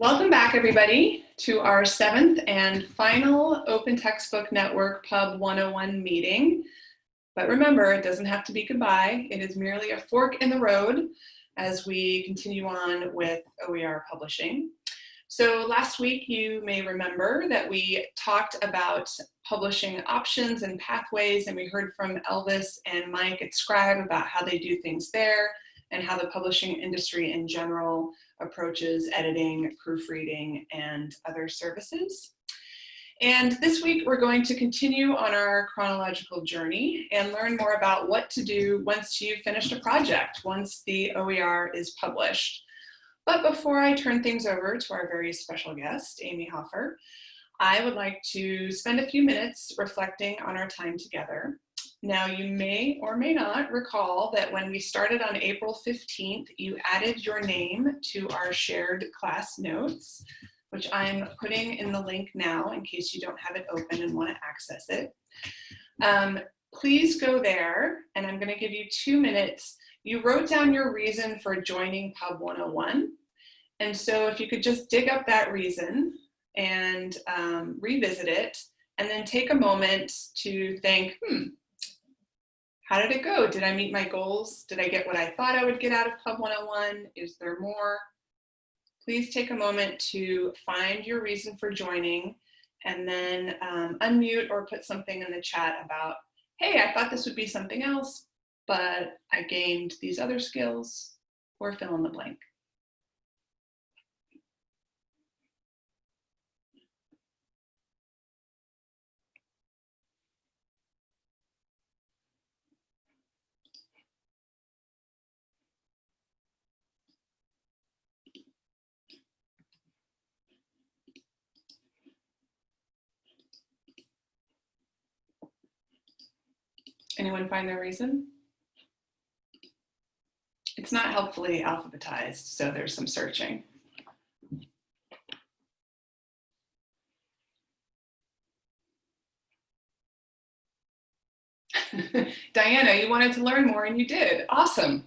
Welcome back, everybody, to our seventh and final Open Textbook Network Pub 101 meeting. But remember, it doesn't have to be goodbye. It is merely a fork in the road as we continue on with OER publishing. So last week, you may remember that we talked about publishing options and pathways, and we heard from Elvis and Mike at Scribe about how they do things there and how the publishing industry in general approaches editing, proofreading, and other services. And this week, we're going to continue on our chronological journey and learn more about what to do once you've finished a project, once the OER is published. But before I turn things over to our very special guest, Amy Hofer, I would like to spend a few minutes reflecting on our time together. Now, you may or may not recall that when we started on April 15th, you added your name to our shared class notes, which I'm putting in the link now in case you don't have it open and want to access it. Um, please go there, and I'm going to give you two minutes you wrote down your reason for joining Pub 101. And so if you could just dig up that reason and um, revisit it, and then take a moment to think, hmm, how did it go? Did I meet my goals? Did I get what I thought I would get out of Pub 101? Is there more? Please take a moment to find your reason for joining and then um, unmute or put something in the chat about, hey, I thought this would be something else, but I gained these other skills, or fill in the blank. Anyone find their reason? It's not helpfully alphabetized, so there's some searching. Diana, you wanted to learn more and you did. Awesome.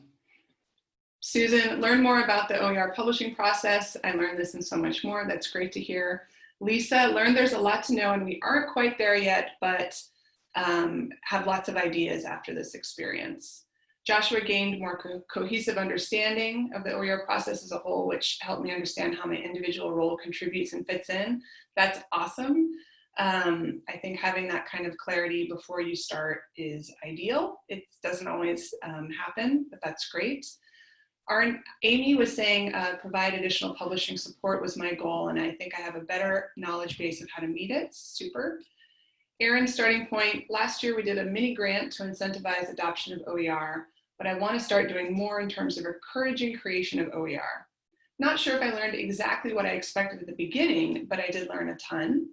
Susan, learn more about the OER publishing process. I learned this and so much more. That's great to hear. Lisa, learn there's a lot to know and we aren't quite there yet, but um, have lots of ideas after this experience. Joshua gained more co cohesive understanding of the OER process as a whole, which helped me understand how my individual role contributes and fits in. That's awesome. Um, I think having that kind of clarity before you start is ideal. It doesn't always um, happen, but that's great. Our, Amy was saying uh, provide additional publishing support was my goal, and I think I have a better knowledge base of how to meet it. Super. Aaron's starting point, last year we did a mini grant to incentivize adoption of OER but I want to start doing more in terms of encouraging creation of OER. Not sure if I learned exactly what I expected at the beginning, but I did learn a ton.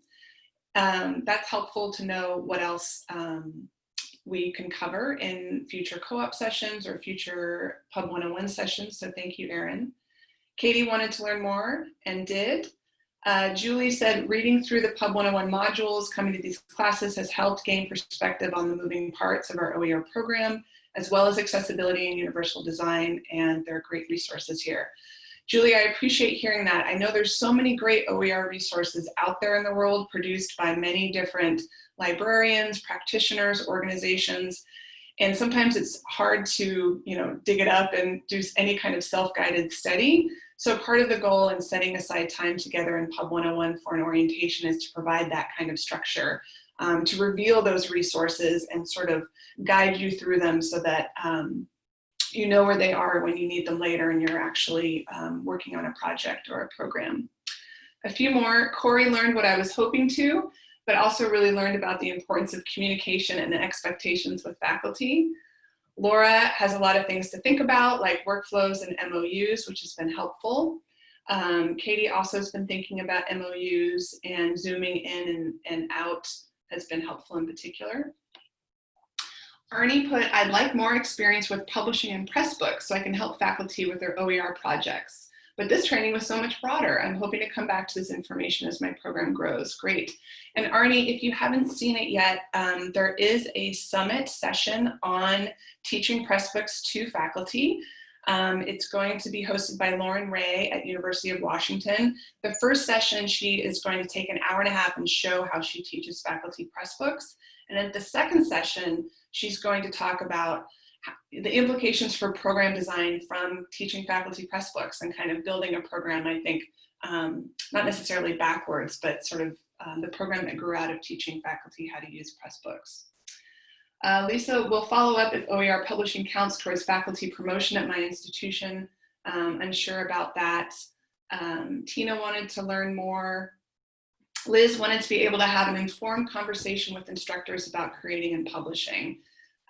Um, that's helpful to know what else um, we can cover in future co-op sessions or future Pub 101 sessions, so thank you, Erin. Katie wanted to learn more and did. Uh, Julie said, reading through the Pub 101 modules, coming to these classes has helped gain perspective on the moving parts of our OER program as well as accessibility and universal design, and there are great resources here. Julie, I appreciate hearing that. I know there's so many great OER resources out there in the world produced by many different librarians, practitioners, organizations, and sometimes it's hard to you know, dig it up and do any kind of self-guided study. So part of the goal in setting aside time together in Pub 101 for an orientation is to provide that kind of structure um, to reveal those resources and sort of guide you through them so that um, you know where they are when you need them later and you're actually um, working on a project or a program. A few more, Corey learned what I was hoping to, but also really learned about the importance of communication and the expectations with faculty. Laura has a lot of things to think about, like workflows and MOUs, which has been helpful. Um, Katie also has been thinking about MOUs and zooming in and, and out has been helpful in particular. Ernie put, I'd like more experience with publishing and Pressbooks so I can help faculty with their OER projects. But this training was so much broader. I'm hoping to come back to this information as my program grows. Great. And Arnie, if you haven't seen it yet, um, there is a summit session on teaching Pressbooks to faculty. Um, it's going to be hosted by Lauren Ray at University of Washington. The first session, she is going to take an hour and a half and show how she teaches faculty Pressbooks. And at the second session, she's going to talk about the implications for program design from teaching faculty Pressbooks and kind of building a program, I think, um, not necessarily backwards, but sort of um, the program that grew out of teaching faculty how to use Pressbooks. Uh, Lisa will follow up if OER publishing counts towards faculty promotion at my institution. Um, unsure about that. Um, Tina wanted to learn more. Liz wanted to be able to have an informed conversation with instructors about creating and publishing,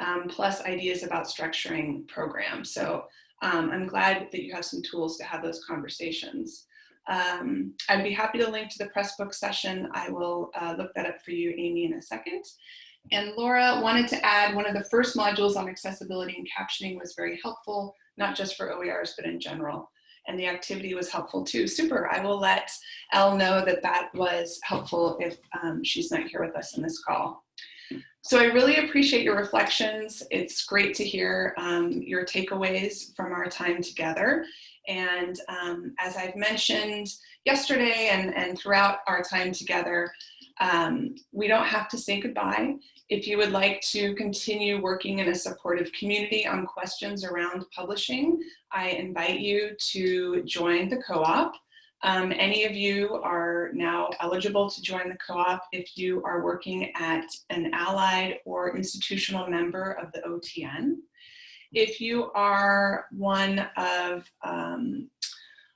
um, plus ideas about structuring programs. So um, I'm glad that you have some tools to have those conversations. Um, I'd be happy to link to the Pressbook session. I will uh, look that up for you, Amy, in a second. And Laura wanted to add one of the first modules on accessibility and captioning was very helpful, not just for OERs, but in general. And the activity was helpful too. Super, I will let Elle know that that was helpful if um, she's not here with us in this call. So I really appreciate your reflections. It's great to hear um, your takeaways from our time together. And um, as I've mentioned yesterday and, and throughout our time together, um, we don't have to say goodbye. If you would like to continue working in a supportive community on questions around publishing, I invite you to join the co-op. Um, any of you are now eligible to join the co-op if you are working at an allied or institutional member of the OTN. If you are one of um,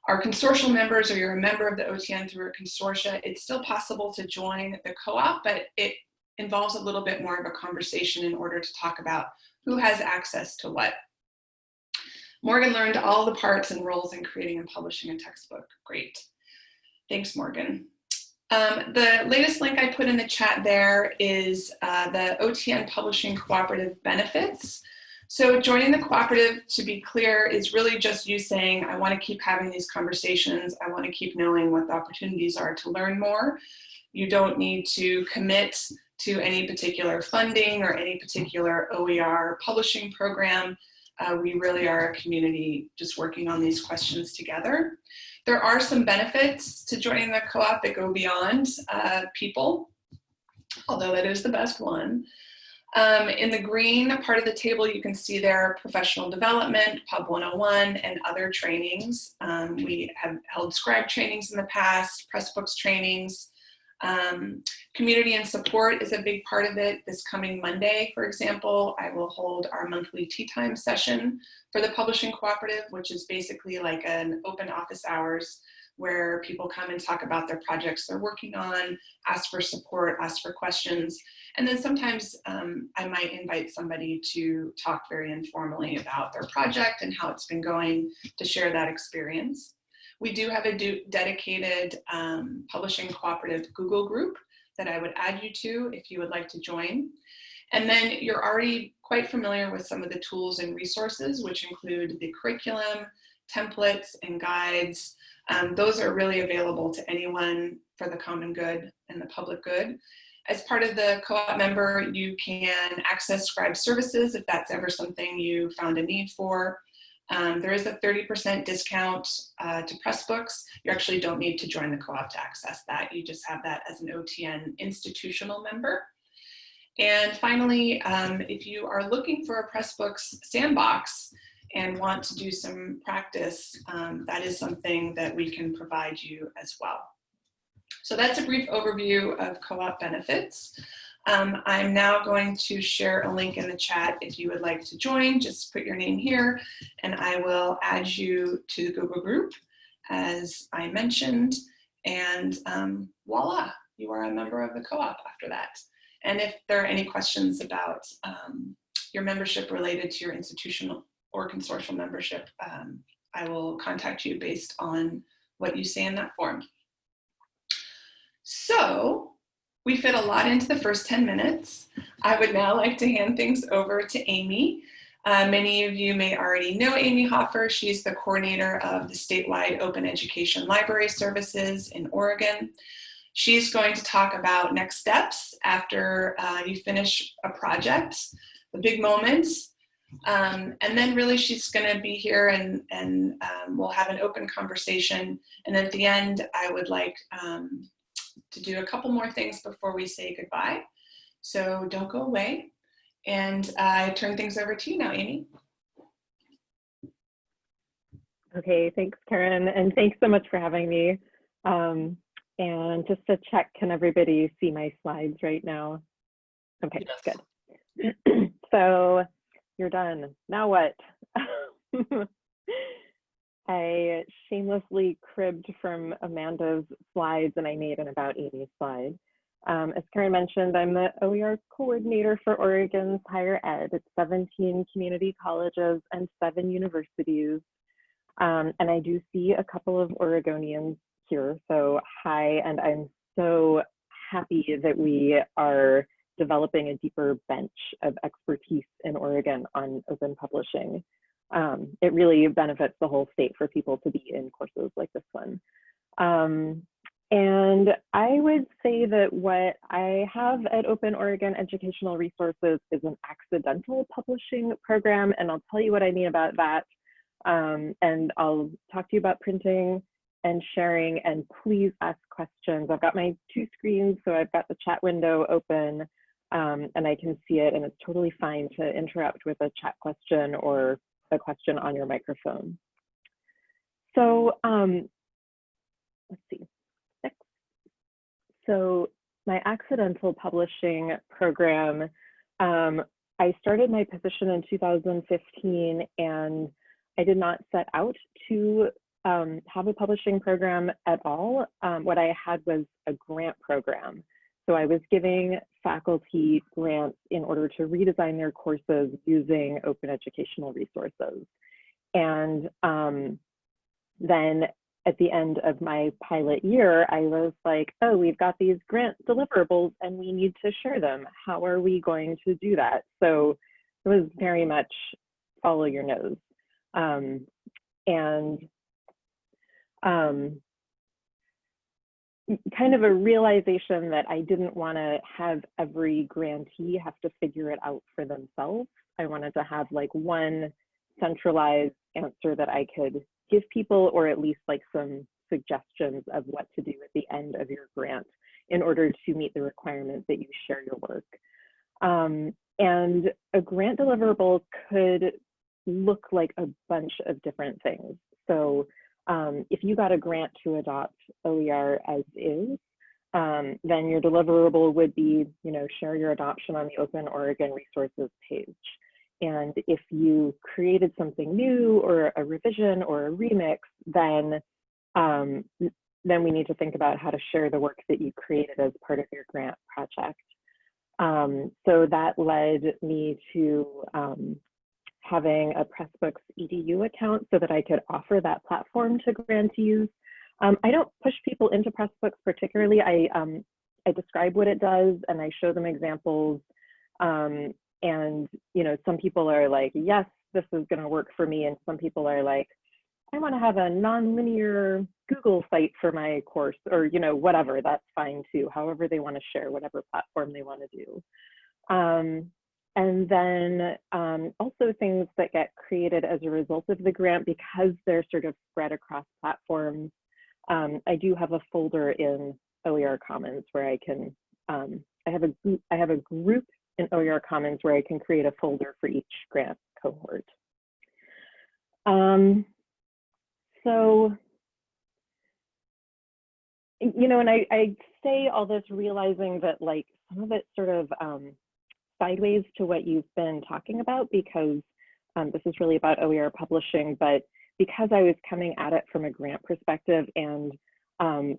our consortial members or you're a member of the OTN through a consortia, it's still possible to join the co-op, but it involves a little bit more of a conversation in order to talk about who has access to what. Morgan learned all the parts and roles in creating and publishing a textbook. Great. Thanks, Morgan. Um, the latest link I put in the chat there is uh, the OTN Publishing Cooperative Benefits. So joining the cooperative, to be clear, is really just you saying, I wanna keep having these conversations. I wanna keep knowing what the opportunities are to learn more. You don't need to commit to any particular funding or any particular OER publishing program. Uh, we really are a community just working on these questions together. There are some benefits to joining the co-op that go beyond uh, people, although that is the best one. Um, in the green part of the table, you can see there professional development, Pub 101, and other trainings. Um, we have held scribe trainings in the past, Pressbooks trainings. Um, community and support is a big part of it. This coming Monday, for example, I will hold our monthly tea time session for the Publishing Cooperative, which is basically like an open office hours where people come and talk about their projects they're working on, ask for support, ask for questions. And then sometimes um, I might invite somebody to talk very informally about their project and how it's been going to share that experience. We do have a dedicated um, publishing cooperative Google group that I would add you to if you would like to join. And then you're already quite familiar with some of the tools and resources, which include the curriculum, templates, and guides, um, those are really available to anyone for the common good and the public good. As part of the co-op member, you can access scribe services if that's ever something you found a need for. Um, there is a 30% discount uh, to Pressbooks. You actually don't need to join the co-op to access that. You just have that as an OTN institutional member. And finally, um, if you are looking for a Pressbooks sandbox, and want to do some practice, um, that is something that we can provide you as well. So that's a brief overview of co-op benefits. Um, I'm now going to share a link in the chat if you would like to join, just put your name here and I will add you to the Google group as I mentioned and um, voila, you are a member of the co-op after that. And if there are any questions about um, your membership related to your institutional or consortial membership, um, I will contact you based on what you say in that form. So we fit a lot into the first 10 minutes. I would now like to hand things over to Amy. Uh, many of you may already know Amy Hofer. She's the coordinator of the statewide open education library services in Oregon. She's going to talk about next steps after uh, you finish a project, the big moments, Um, and then really she's gonna be here and, and um, we'll have an open conversation. And at the end, I would like um, to do a couple more things before we say goodbye. So don't go away. And I turn things over to you now, Amy. Okay, thanks, Karen, and thanks so much for having me. Um, and just to check, can everybody see my slides right now? Okay, Yes. good. so you're done. Now what? I shamelessly cribbed from Amanda's slides and I made an About Amy slide. Um, as Karen mentioned, I'm the OER coordinator for Oregon's higher ed. It's 17 community colleges and seven universities. Um, and I do see a couple of Oregonians here. So hi, and I'm so happy that we are developing a deeper bench of expertise in Oregon on open publishing. Um, it really benefits the whole state for people to be in courses like this one. Um, and I would say that what I have at Open Oregon Educational Resources is an accidental publishing program, and I'll tell you what I mean about that. Um, and I'll talk to you about printing and sharing, and please ask questions. I've got my two screens, so I've got the chat window open, um, and I can see it, and it's totally fine to interrupt with a chat question or question on your microphone. So um, let's see. Next. So my accidental publishing program, um, I started my position in 2015 and I did not set out to um, have a publishing program at all. Um, what I had was a grant program. So I was giving faculty grants in order to redesign their courses using open educational resources. And um, then at the end of my pilot year, I was like, oh, we've got these grant deliverables and we need to share them. How are we going to do that? So it was very much follow your nose. Um, and um, kind of a realization that I didn't want to have every grantee have to figure it out for themselves. I wanted to have like one centralized answer that I could give people, or at least like some suggestions of what to do at the end of your grant in order to meet the requirement that you share your work. Um, and a grant deliverable could look like a bunch of different things. So um, if you got a grant to adopt OER as is, um, then your deliverable would be, you know, share your adoption on the Open Oregon Resources page. And if you created something new or a revision or a remix, then um, then we need to think about how to share the work that you created as part of your grant project. Um, so that led me to um, having a Pressbooks EDU account so that I could offer that platform to grantees. Um, I don't push people into Pressbooks particularly. I, um, I describe what it does and I show them examples. Um, and you know, some people are like, yes, this is gonna work for me. And some people are like, I wanna have a non-linear Google site for my course or you know, whatever, that's fine too. However they wanna share whatever platform they wanna do. And then um, also things that get created as a result of the grant because they're sort of spread across platforms. Um, I do have a folder in OER Commons where I can, um, I have a I have a group in OER Commons where I can create a folder for each grant cohort. Um, so, you know, and I, I say all this realizing that like some of it sort of um, sideways to what you've been talking about because um, this is really about OER publishing, but because I was coming at it from a grant perspective and um,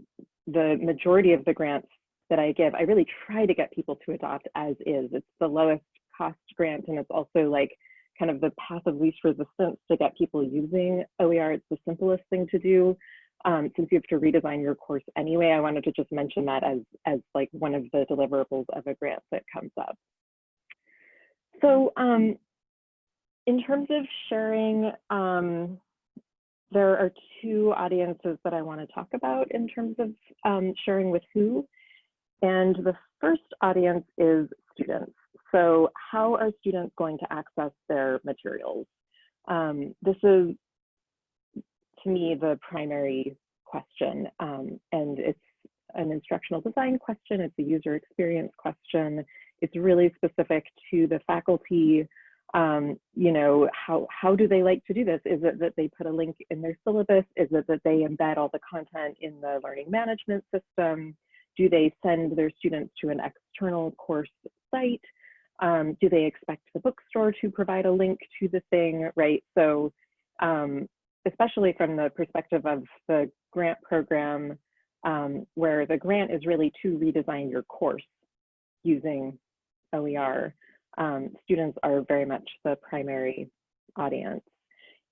the majority of the grants that I give, I really try to get people to adopt as is. It's the lowest cost grant and it's also like kind of the path of least resistance to get people using OER. It's the simplest thing to do. Um, since you have to redesign your course anyway, I wanted to just mention that as, as like one of the deliverables of a grant that comes up. So um, in terms of sharing, um, there are two audiences that I want to talk about in terms of um, sharing with who. And the first audience is students. So how are students going to access their materials? Um, this is, to me, the primary question. Um, and it's an instructional design question, it's a user experience question. It's really specific to the faculty. Um, you know, how, how do they like to do this? Is it that they put a link in their syllabus? Is it that they embed all the content in the learning management system? Do they send their students to an external course site? Um, do they expect the bookstore to provide a link to the thing, right? So um, especially from the perspective of the grant program, um, where the grant is really to redesign your course using OER, um, students are very much the primary audience.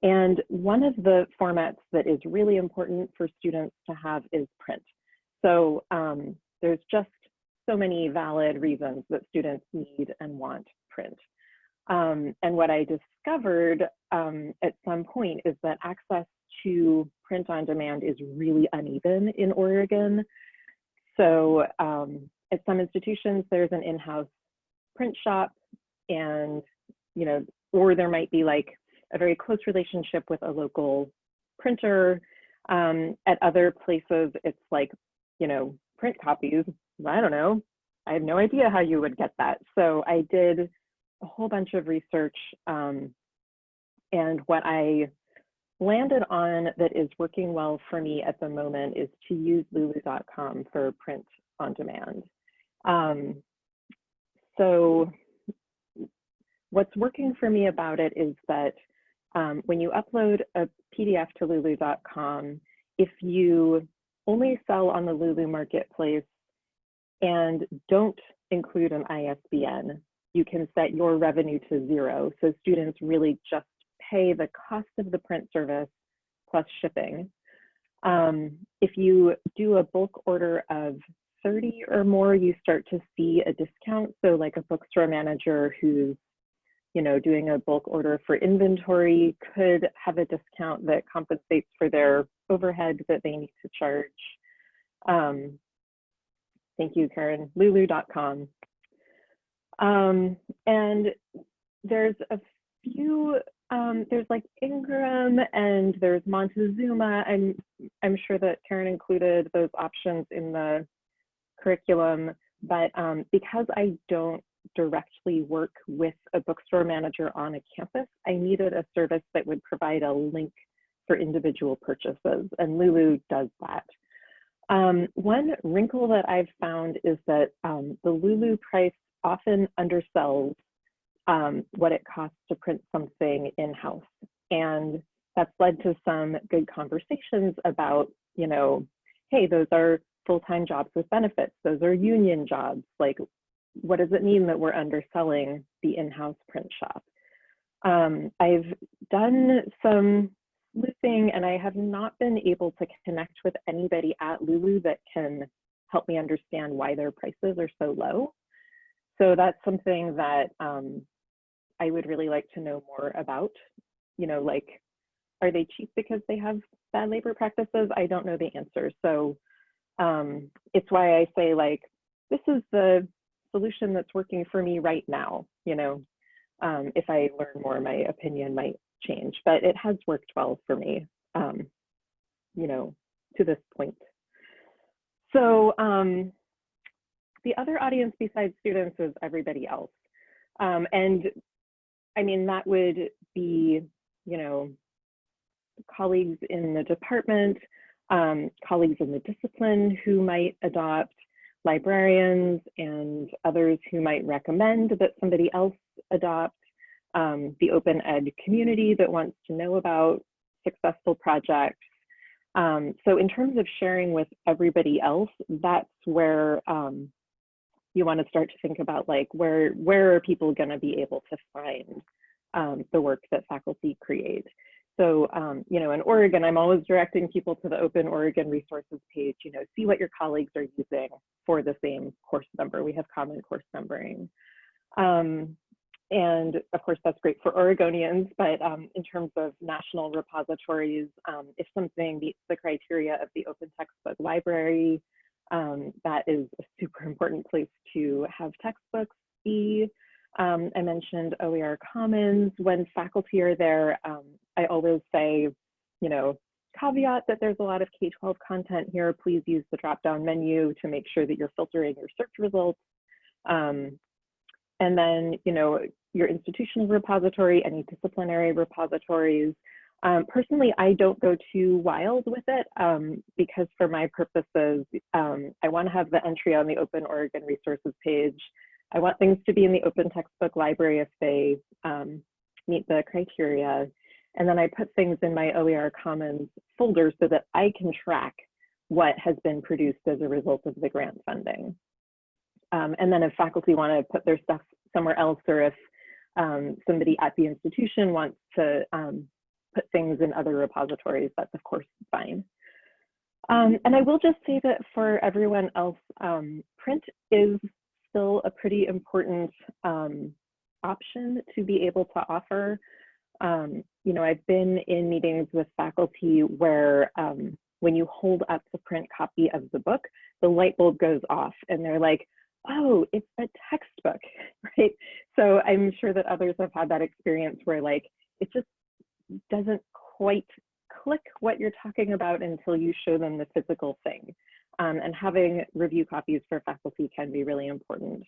And one of the formats that is really important for students to have is print. So um, there's just so many valid reasons that students need and want print. Um, and what I discovered um, at some point is that access to print on demand is really uneven in Oregon. So um, at some institutions, there's an in-house print shop and, you know, or there might be like a very close relationship with a local printer. Um, at other places, it's like, you know, print copies. I don't know. I have no idea how you would get that. So I did a whole bunch of research um, and what I landed on that is working well for me at the moment is to use lulu.com for print on demand. Um, so what's working for me about it is that um, when you upload a PDF to lulu.com, if you only sell on the Lulu marketplace and don't include an ISBN, you can set your revenue to zero. So students really just pay the cost of the print service plus shipping. Um, if you do a bulk order of 30 or more, you start to see a discount. So like a bookstore manager who's you know, doing a bulk order for inventory could have a discount that compensates for their overhead that they need to charge. Um, thank you, Karen, lulu.com. Um, and there's a few um, there's like Ingram and there's Montezuma. I'm, I'm sure that Karen included those options in the curriculum, but um, because I don't directly work with a bookstore manager on a campus, I needed a service that would provide a link for individual purchases, and Lulu does that. Um, one wrinkle that I've found is that um, the Lulu price often undersells um, what it costs to print something in-house. And that's led to some good conversations about, you know, hey, those are full-time jobs with benefits. Those are union jobs. Like, what does it mean that we're underselling the in-house print shop? Um, I've done some sleuthing and I have not been able to connect with anybody at Lulu that can help me understand why their prices are so low. So that's something that um, I would really like to know more about. You know, like, are they cheap because they have bad labor practices? I don't know the answer. So um, it's why I say like, this is the solution that's working for me right now. You know, um, if I learn more, my opinion might change, but it has worked well for me, um, you know, to this point. So um, the other audience besides students is everybody else. Um, and I mean, that would be, you know, colleagues in the department, um, colleagues in the discipline who might adopt, librarians and others who might recommend that somebody else adopt, um, the open ed community that wants to know about successful projects. Um, so in terms of sharing with everybody else, that's where um, you want to start to think about like where where are people going to be able to find um, the work that faculty create. So, um, you know, in Oregon, I'm always directing people to the Open Oregon Resources page, you know, see what your colleagues are using for the same course number. We have common course numbering. Um, and of course, that's great for Oregonians, but um, in terms of national repositories, um, if something meets the criteria of the Open Textbook Library, um, that is a super important place to have textbooks be. Um, I mentioned OER Commons. When faculty are there, um, I always say, you know, caveat that there's a lot of K-12 content here. Please use the drop-down menu to make sure that you're filtering your search results. Um, and then, you know, your institutional repository, any disciplinary repositories. Um, personally, I don't go too wild with it um, because for my purposes, um, I want to have the entry on the Open Oregon Resources page. I want things to be in the open textbook library if they um, meet the criteria. And then I put things in my OER Commons folder so that I can track what has been produced as a result of the grant funding. Um, and then if faculty want to put their stuff somewhere else or if um, somebody at the institution wants to um, put things in other repositories, that's of course fine. Um, and I will just say that for everyone else, um, print is still a pretty important um, option to be able to offer. Um, you know, I've been in meetings with faculty where um, when you hold up the print copy of the book, the light bulb goes off and they're like, oh, it's a textbook, right? So I'm sure that others have had that experience where like, it just doesn't quite click what you're talking about until you show them the physical thing. Um, and having review copies for faculty can be really important.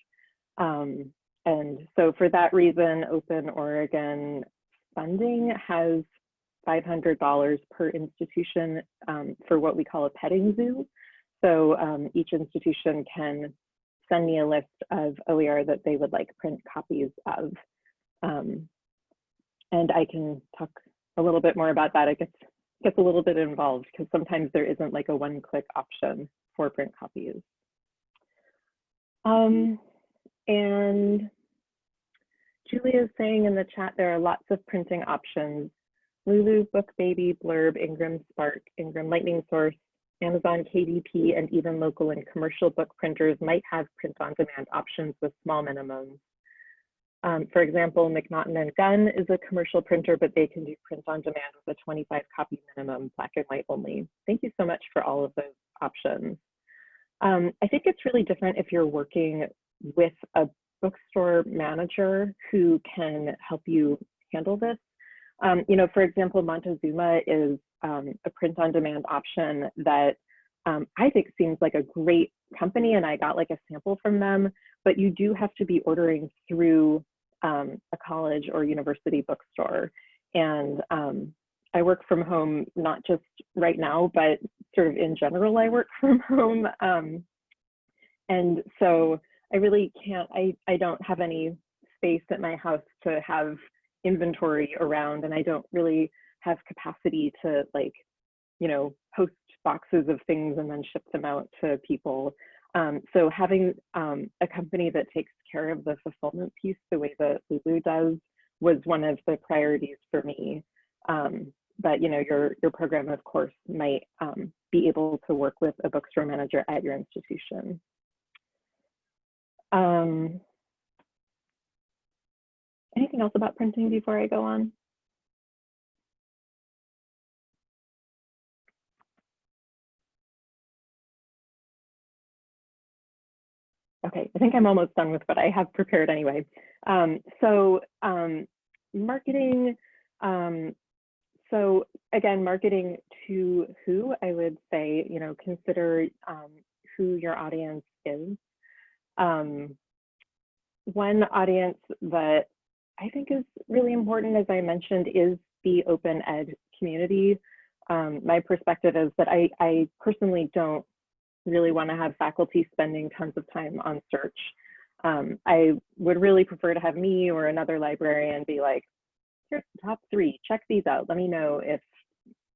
Um, and so for that reason, Open Oregon funding has $500 per institution um, for what we call a petting zoo. So um, each institution can send me a list of OER that they would like print copies of. Um, and I can talk a little bit more about that. It gets, gets a little bit involved because sometimes there isn't like a one click option for print copies. Um, and Julia is saying in the chat, there are lots of printing options. Lulu, BookBaby, Blurb, Ingram Spark, Ingram Lightning Source, Amazon KDP, and even local and commercial book printers might have print on demand options with small minimums. Um, for example, McNaughton and Gunn is a commercial printer, but they can do print on demand with a 25 copy minimum, black and white only. Thank you so much for all of those options. Um, I think it's really different if you're working with a bookstore manager who can help you handle this. Um, you know, for example, Montezuma is um, a print on demand option that um, I think seems like a great company and I got like a sample from them, but you do have to be ordering through um, a college or university bookstore. And um, I work from home, not just right now, but sort of in general, I work from home. Um, and so I really can't, I, I don't have any space at my house to have inventory around and I don't really have capacity to like, you know, host boxes of things and then ship them out to people. Um, so having um, a company that takes care of the fulfillment piece the way that Lulu does was one of the priorities for me. Um, but you know, your your program, of course, might um, be able to work with a bookstore manager at your institution. Um, anything else about printing before I go on? I think I'm almost done with what I have prepared anyway. Um, so um, marketing, um, so again, marketing to who I would say, you know, consider um, who your audience is. Um, one audience that I think is really important, as I mentioned, is the open ed community. Um, my perspective is that I, I personally don't really want to have faculty spending tons of time on search. Um, I would really prefer to have me or another librarian be like, here's the top three, check these out. Let me know if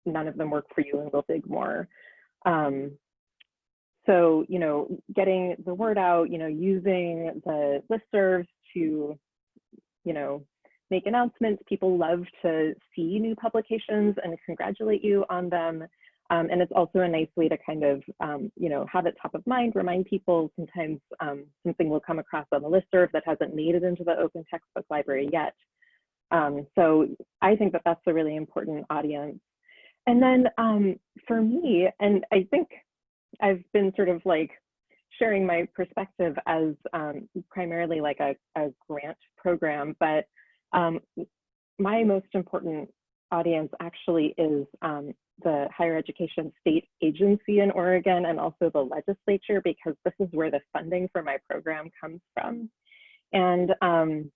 none of them work for you and we'll dig more. Um, so, you know, getting the word out, you know, using the listservs to, you know, make announcements. People love to see new publications and congratulate you on them. Um, and it's also a nice way to kind of, um, you know, have it top of mind, remind people sometimes um, something will come across on the listserv that hasn't made it into the open textbook library yet. Um, so I think that that's a really important audience. And then um, for me, and I think I've been sort of like sharing my perspective as um, primarily like a, a, grant program, but my most important audience actually is um, the higher education state agency in Oregon and also the legislature because this is where the funding for my program comes from. And um,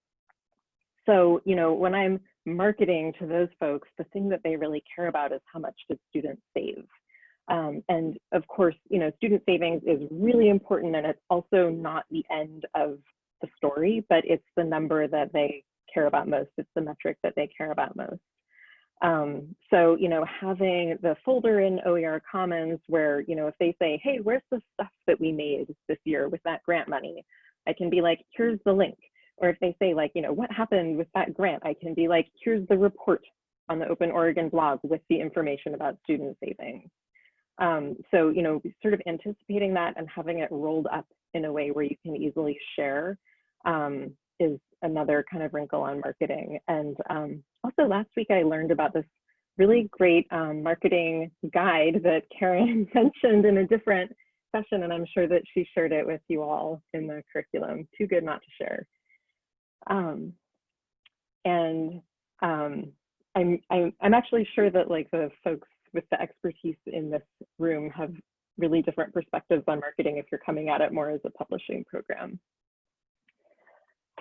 so, you know, when I'm marketing to those folks, the thing that they really care about is how much did students save. Um, and of course, you know, student savings is really important and it's also not the end of the story, but it's the number that they care about most. It's the metric that they care about most. Um, so, you know, having the folder in OER Commons where, you know, if they say, hey, where's the stuff that we made this year with that grant money? I can be like, here's the link. Or if they say like, you know, what happened with that grant? I can be like, here's the report on the Open Oregon blog with the information about student savings. Um, so, you know, sort of anticipating that and having it rolled up in a way where you can easily share um, is another kind of wrinkle on marketing. And um, also last week I learned about this really great um, marketing guide that Karen mentioned in a different session, and I'm sure that she shared it with you all in the curriculum. Too good not to share. Um, and um, I'm, I'm, I'm actually sure that like the folks with the expertise in this room have really different perspectives on marketing if you're coming at it more as a publishing program.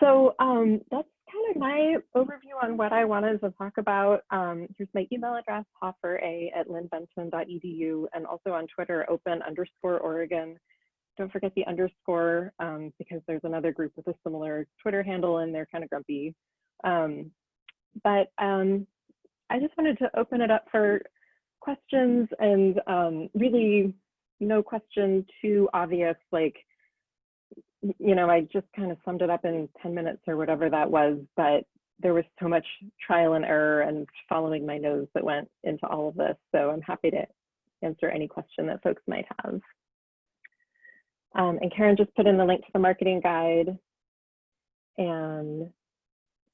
So um, that's kind of my overview on what I wanted to talk about. Um, here's my email address, hofera at linn-benton.edu, and also on Twitter, open underscore Oregon. Don't forget the underscore um, because there's another group with a similar Twitter handle and they're kind of grumpy. Um, but um, I just wanted to open it up for questions and um, really no question too obvious, like, you know, I just kind of summed it up in 10 minutes or whatever that was, but there was so much trial and error and following my nose that went into all of this. So I'm happy to answer any question that folks might have. Um, and Karen just put in the link to the marketing guide and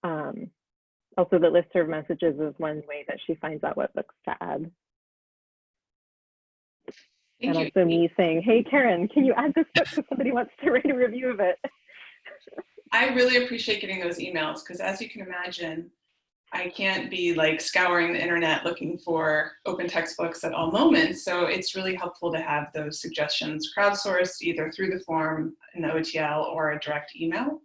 um, also the listserv messages is one way that she finds out what books to add. Thank and you. also me saying, hey, Karen, can you add this book if somebody wants to write a review of it? I really appreciate getting those emails because as you can imagine, I can't be like scouring the internet looking for open textbooks at all moments. So it's really helpful to have those suggestions crowdsourced either through the form in the OTL or a direct email.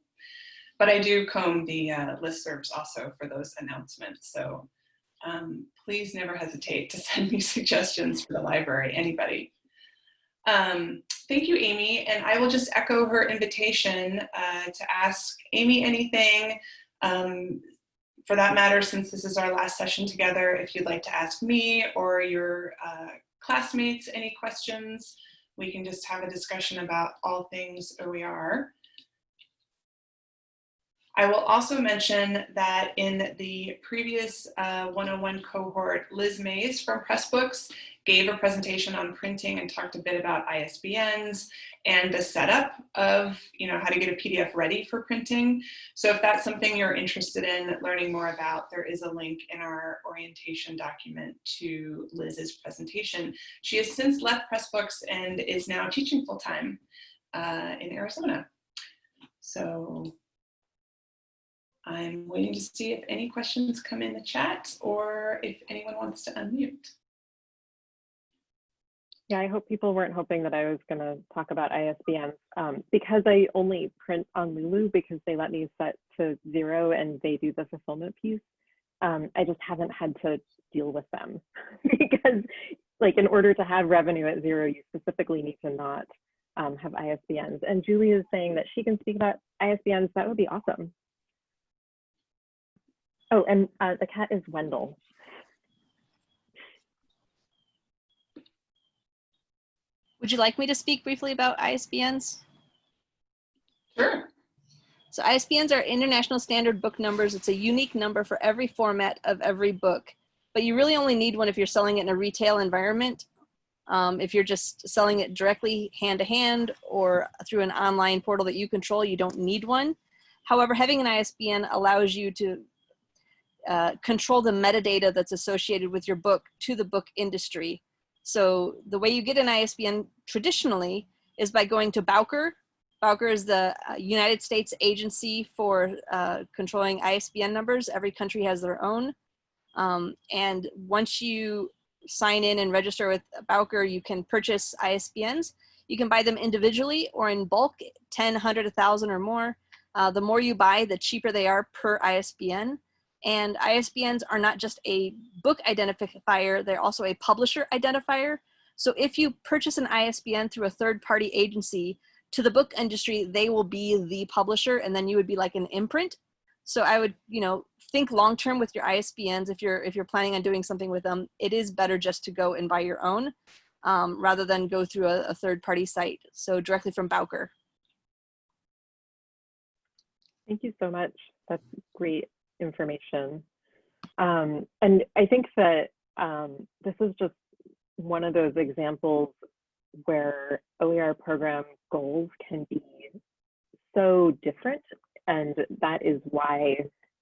But I do comb the uh, listservs also for those announcements. So um, please never hesitate to send me suggestions for the library, anybody. Um, thank you, Amy. And I will just echo her invitation uh, to ask Amy anything. Um, for that matter, since this is our last session together, if you'd like to ask me or your uh, classmates any questions, we can just have a discussion about all things OER. I will also mention that in the previous uh, 101 cohort, Liz Mays from Pressbooks gave a presentation on printing and talked a bit about ISBNs and the setup of you know how to get a PDF ready for printing. So if that's something you're interested in learning more about, there is a link in our orientation document to Liz's presentation. She has since left Pressbooks and is now teaching full-time uh, in Arizona. So I'm waiting to see if any questions come in the chat or if anyone wants to unmute. Yeah, I hope people weren't hoping that I was going to talk about ISBNs um, because I only print on Lulu because they let me set to zero and they do the fulfillment piece. Um, I just haven't had to deal with them because like in order to have revenue at zero, you specifically need to not um, have ISBNs. And Julie is saying that she can speak about ISBNs. That would be awesome. Oh, and uh, the cat is Wendell. Would you like me to speak briefly about ISBNs? Sure. So ISBNs are international standard book numbers. It's a unique number for every format of every book, but you really only need one if you're selling it in a retail environment. Um, if you're just selling it directly hand to hand or through an online portal that you control, you don't need one. However, having an ISBN allows you to uh, control the metadata that's associated with your book to the book industry. So the way you get an ISBN traditionally is by going to Bowker. Bowker is the uh, United States agency for uh, controlling ISBN numbers. Every country has their own. Um, and once you sign in and register with Bowker, you can purchase ISBNs. You can buy them individually or in bulk, 10, 100, 1,000 or more. Uh, the more you buy, the cheaper they are per ISBN. And ISBNs are not just a book identifier, they're also a publisher identifier. So if you purchase an ISBN through a third party agency, to the book industry, they will be the publisher and then you would be like an imprint. So I would, you know, think long term with your ISBNs if you're if you're planning on doing something with them, it is better just to go and buy your own um, rather than go through a, a third party site. So directly from Bowker. Thank you so much. That's great information. Um, and I think that um, this is just one of those examples where OER program goals can be so different. And that is why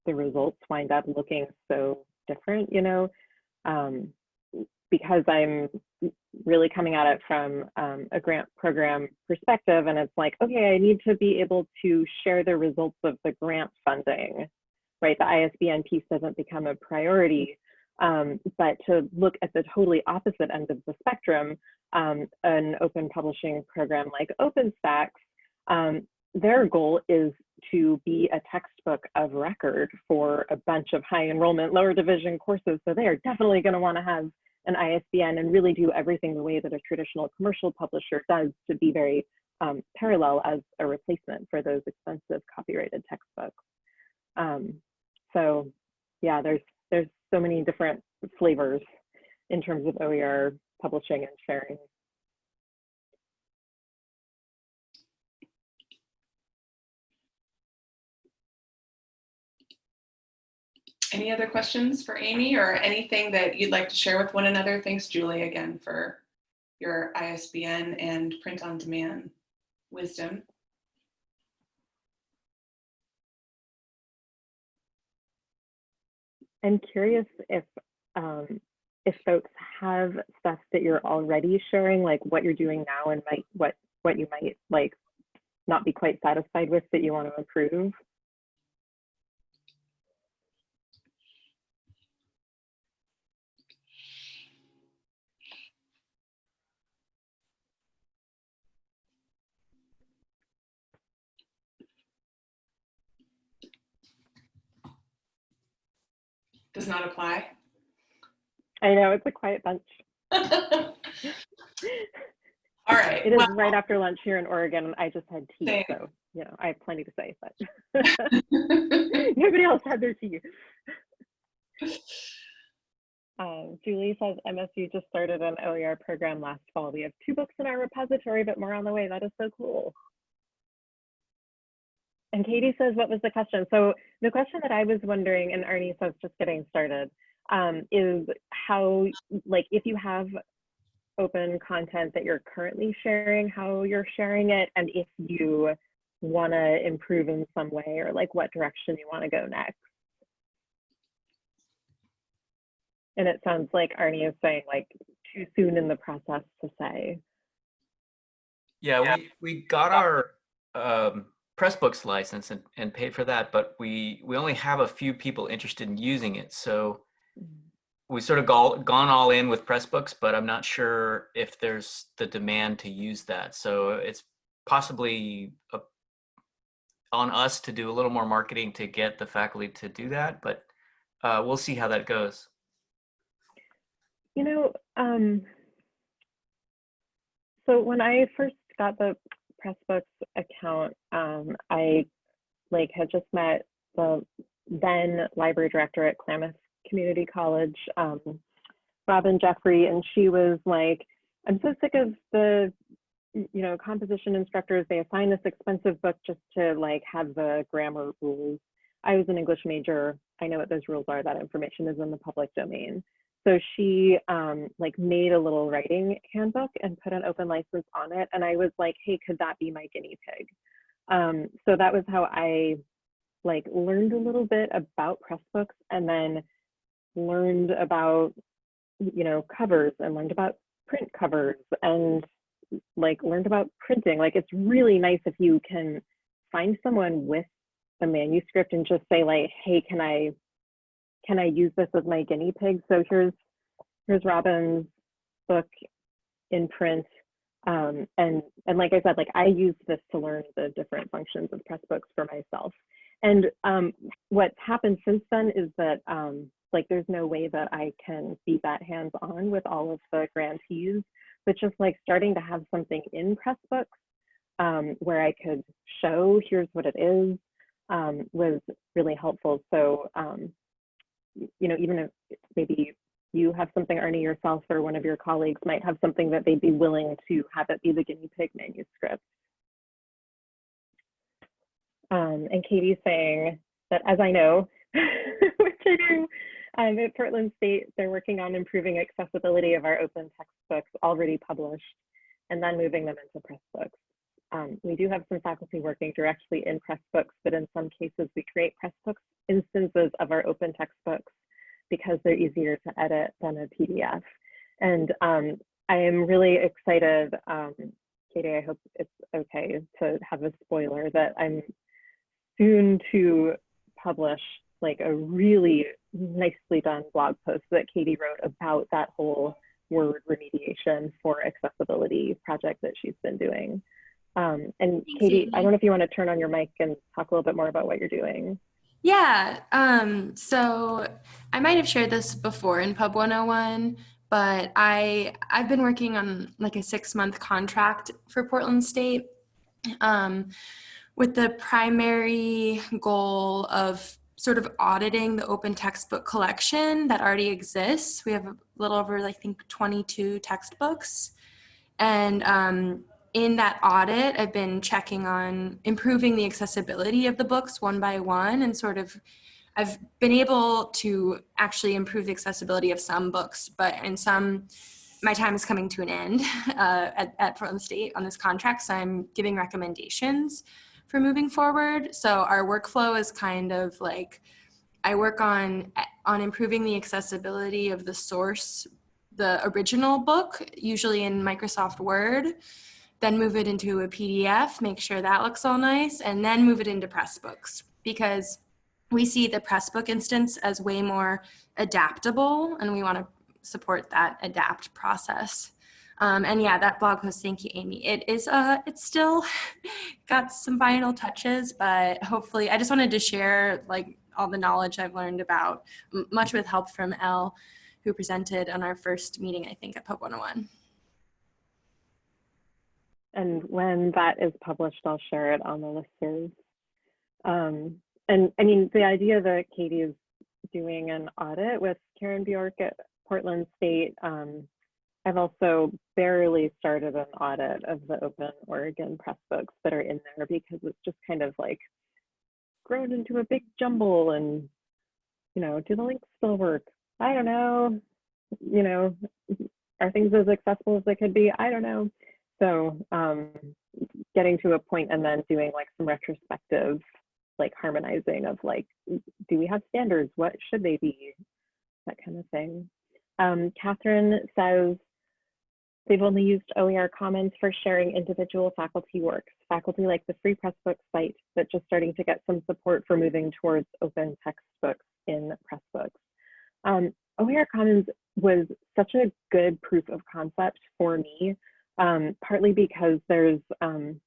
the results wind up looking so different, you know, um, because I'm really coming at it from um, a grant program perspective. And it's like, okay, I need to be able to share the results of the grant funding, right? The ISBN piece doesn't become a priority. Um, but to look at the totally opposite end of the spectrum, um, an open publishing program like OpenStax, um, their goal is to be a textbook of record for a bunch of high enrollment lower division courses. So they are definitely going to want to have an ISBN and really do everything the way that a traditional commercial publisher does to be very um, parallel as a replacement for those expensive copyrighted textbooks. Um, so yeah, there's there's so many different flavors in terms of OER publishing and sharing. Any other questions for Amy or anything that you'd like to share with one another? Thanks, Julie, again for your ISBN and print on demand wisdom. I'm curious if um, if folks have stuff that you're already sharing, like what you're doing now and might what what you might like not be quite satisfied with that you want to improve. Does not apply. I know it's a quiet bunch. All right. It is right after lunch here in Oregon. I just had tea, Same. so you know I have plenty to say, but nobody else had their tea. Um, Julie says MSU just started an OER program last fall. We have two books in our repository, but more on the way. That is so cool. And Katie says, what was the question? So the question that I was wondering, and Arnie says just getting started, um, is how, like, if you have open content that you're currently sharing, how you're sharing it, and if you want to improve in some way, or like what direction you want to go next. And it sounds like Arnie is saying like too soon in the process to say. Yeah, we, we got our um, Pressbooks license and, and paid for that, but we, we only have a few people interested in using it. So we sort of go, gone all in with Pressbooks, but I'm not sure if there's the demand to use that. So it's possibly a, on us to do a little more marketing to get the faculty to do that, but uh, we'll see how that goes. You know, um, so when I first got the Pressbooks account, um, I like had just met the then library director at Klamath Community College, um, Robin Jeffrey, and she was like, I'm so sick of the you know composition instructors. They assign this expensive book just to like have the grammar rules. I was an english major. I know what those rules are. That information is in the public domain so she um, like made a little writing handbook and put an open license on it. And I was like, hey, could that be my guinea pig? Um, so that was how I like learned a little bit about Pressbooks and then learned about, you know, covers and learned about print covers and like learned about printing. Like it's really nice if you can find someone with a manuscript and just say like, hey, can I can I use this as my guinea pig? So here's here's Robin's book in print. Um, and and like I said, like I use this to learn the different functions of Pressbooks for myself. And um, what's happened since then is that um, like there's no way that I can be that hands on with all of the grantees, but just like starting to have something in Pressbooks um, where I could show here's what it is um, was really helpful. So um, you know, even if maybe you have something, Ernie, yourself or one of your colleagues might have something that they'd be willing to have it be the guinea pig manuscript. Um, and Katie's saying that as I know, which I do, um, at Portland State, they're working on improving accessibility of our open textbooks already published and then moving them into Pressbooks. Um, we do have some faculty working directly in Pressbooks, but in some cases we create Pressbooks instances of our open textbooks because they're easier to edit than a PDF. And um, I am really excited, um, Katie, I hope it's okay to have a spoiler that I'm soon to publish like a really nicely done blog post that Katie wrote about that whole word remediation for accessibility project that she's been doing. Um, and Thanks, Katie, Amy. I don't know if you want to turn on your mic and talk a little bit more about what you're doing. Yeah. Um, so I might have shared this before in Pub 101, but I I've been working on like a six month contract for Portland State um, with the primary goal of sort of auditing the open textbook collection that already exists. We have a little over I think 22 textbooks. And um, in that audit, I've been checking on improving the accessibility of the books one by one and sort of I've been able to actually improve the accessibility of some books, but in some, my time is coming to an end uh, at, at Portland State on this contract, so I'm giving recommendations for moving forward. So our workflow is kind of like, I work on, on improving the accessibility of the source, the original book, usually in Microsoft Word, then move it into a PDF, make sure that looks all nice, and then move it into Pressbooks because we see the Pressbook instance as way more adaptable and we want to support that adapt process. Um, and yeah, that blog post, thank you, Amy. It is, uh, it's still got some final touches, but hopefully I just wanted to share like all the knowledge I've learned about, much with help from Elle, who presented on our first meeting, I think, at Pub 101. And when that is published, I'll share it on the listserv. Um, and I mean, the idea that Katie is doing an audit with Karen Bjork at Portland State, um, I've also barely started an audit of the Open Oregon press books that are in there because it's just kind of like grown into a big jumble and, you know, do the links still work? I don't know. You know, are things as accessible as they could be? I don't know. So um, getting to a point and then doing like some retrospective, like harmonizing of like, do we have standards? What should they be? That kind of thing. Um, Catherine says they've only used OER Commons for sharing individual faculty works. Faculty like the Free Pressbook site, but just starting to get some support for moving towards open textbooks in Pressbooks. Um, OER Commons was such a good proof of concept for me um, partly because there's um,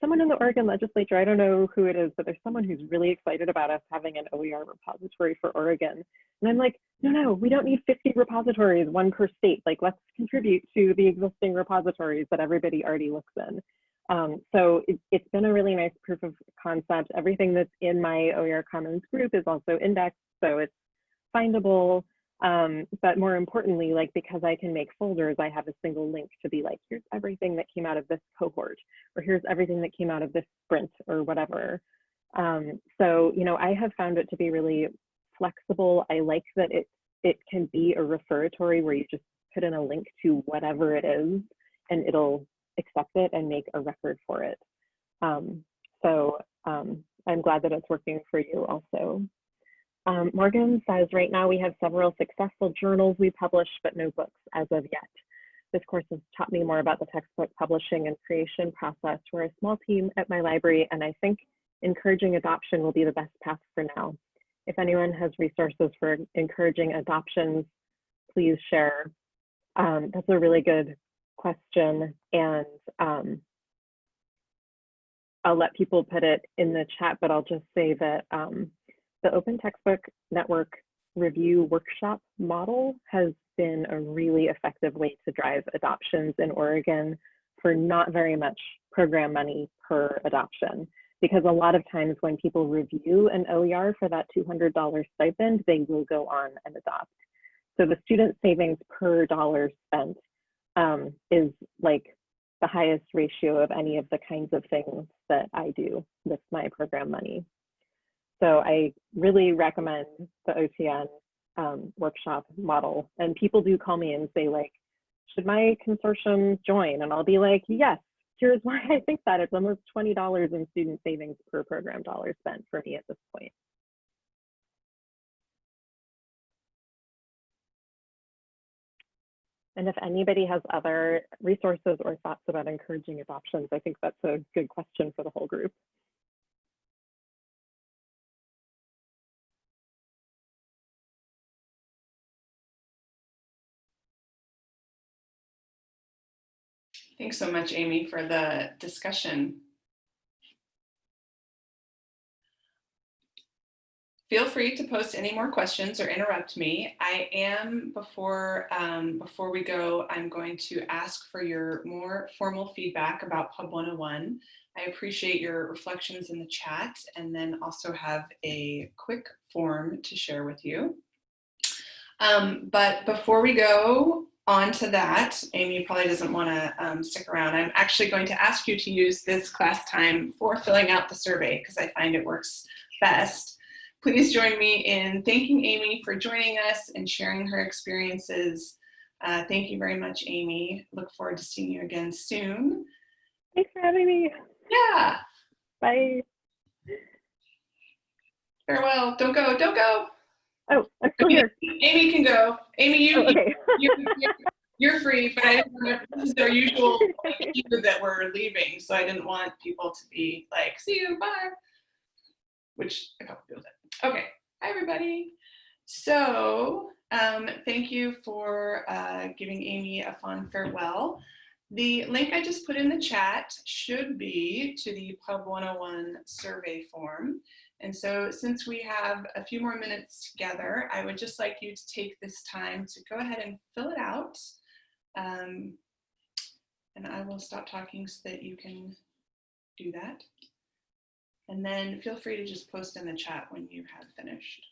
someone in the Oregon legislature, I don't know who it is, but there's someone who's really excited about us having an OER repository for Oregon. And I'm like, no, no, we don't need 50 repositories, one per state. Like, let's contribute to the existing repositories that everybody already looks in. Um, so it, it's been a really nice proof of concept. Everything that's in my OER Commons group is also indexed, so it's findable. Um, but more importantly, like because I can make folders, I have a single link to be like, here's everything that came out of this cohort, or here's everything that came out of this sprint or whatever. Um, so, you know, I have found it to be really flexible. I like that it, it can be a referatory where you just put in a link to whatever it is and it'll accept it and make a record for it. Um, so um, I'm glad that it's working for you also. Um, Morgan says right now we have several successful journals we publish, but no books as of yet. This course has taught me more about the textbook publishing and creation process. We're a small team at my library, and I think encouraging adoption will be the best path for now. If anyone has resources for encouraging adoptions, please share. Um, that's a really good question, and um, I'll let people put it in the chat, but I'll just say that um, the Open Textbook Network review workshop model has been a really effective way to drive adoptions in Oregon for not very much program money per adoption. Because a lot of times when people review an OER for that $200 stipend, they will go on and adopt. So the student savings per dollar spent um, is like the highest ratio of any of the kinds of things that I do with my program money. So I really recommend the OTN um, workshop model. And people do call me and say like, should my consortium join? And I'll be like, yes, here's why I think that. It's almost $20 in student savings per program dollar spent for me at this point. And if anybody has other resources or thoughts about encouraging adoptions, I think that's a good question for the whole group. Thanks so much, Amy, for the discussion. Feel free to post any more questions or interrupt me. I am, before, um, before we go, I'm going to ask for your more formal feedback about Pub 101. I appreciate your reflections in the chat and then also have a quick form to share with you. Um, but before we go on to that, Amy probably doesn't want to um, stick around. I'm actually going to ask you to use this class time for filling out the survey because I find it works best. Please join me in thanking Amy for joining us and sharing her experiences. Uh, thank you very much, Amy. Look forward to seeing you again soon. Thanks for having me. Yeah, Bye. farewell. Don't go, don't go. Oh, I'm still here. Amy can go. Amy, you, Oh, okay. you, you're, you're free, but I didn't this is our usual that we're leaving, so I didn't want people to be like, see you, bye. Which a couple people did. Okay, hi everybody. So um, thank you for uh, giving Amy a fond farewell. The link I just put in the chat should be to the Pub 101 survey form. And so since we have a few more minutes together, I would just like you to take this time to go ahead and fill it out. Um, and I will stop talking so that you can do that. And then feel free to just post in the chat when you have finished.